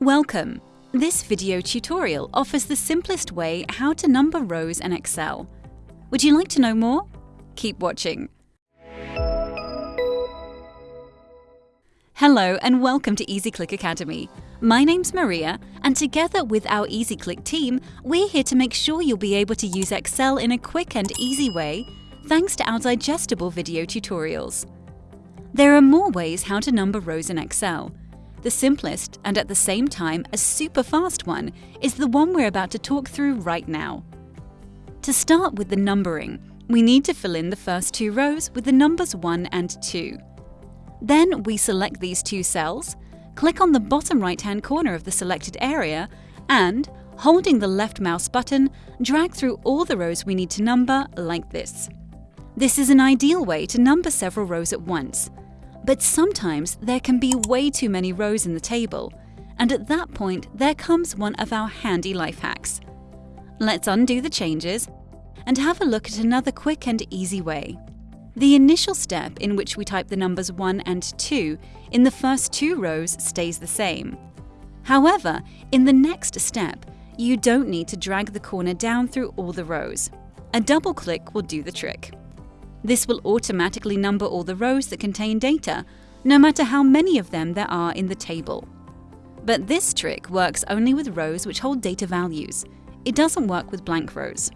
Welcome! This video tutorial offers the simplest way how to number rows in Excel. Would you like to know more? Keep watching. Hello and welcome to EasyClick Academy. My name's Maria and together with our EasyClick team, we're here to make sure you'll be able to use Excel in a quick and easy way thanks to our digestible video tutorials. There are more ways how to number rows in Excel. The simplest and at the same time a super fast one is the one we're about to talk through right now. To start with the numbering, we need to fill in the first two rows with the numbers 1 and 2. Then we select these two cells, click on the bottom right-hand corner of the selected area and, holding the left mouse button, drag through all the rows we need to number like this. This is an ideal way to number several rows at once, but sometimes there can be way too many rows in the table, and at that point there comes one of our handy life hacks. Let's undo the changes and have a look at another quick and easy way. The initial step in which we type the numbers 1 and 2 in the first two rows stays the same. However, in the next step, you don't need to drag the corner down through all the rows. A double click will do the trick. This will automatically number all the rows that contain data, no matter how many of them there are in the table. But this trick works only with rows which hold data values. It doesn't work with blank rows.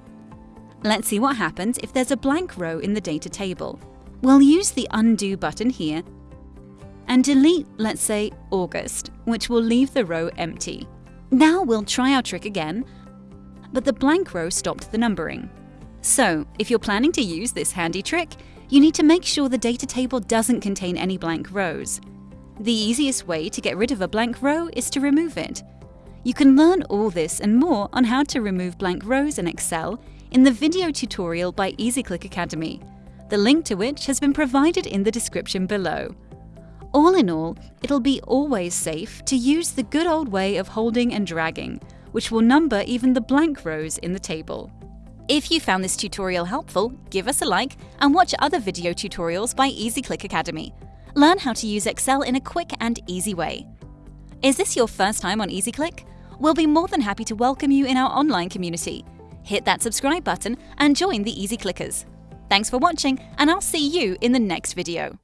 Let's see what happens if there's a blank row in the data table. We'll use the Undo button here and delete, let's say, August, which will leave the row empty. Now we'll try our trick again, but the blank row stopped the numbering. So, if you're planning to use this handy trick, you need to make sure the data table doesn't contain any blank rows. The easiest way to get rid of a blank row is to remove it. You can learn all this and more on how to remove blank rows in Excel in the video tutorial by EasyClick Academy, the link to which has been provided in the description below. All in all, it'll be always safe to use the good old way of holding and dragging, which will number even the blank rows in the table. If you found this tutorial helpful, give us a like and watch other video tutorials by EasyClick Academy. Learn how to use Excel in a quick and easy way. Is this your first time on EasyClick? We'll be more than happy to welcome you in our online community. Hit that subscribe button and join the Easy Clickers. Thanks for watching and I'll see you in the next video.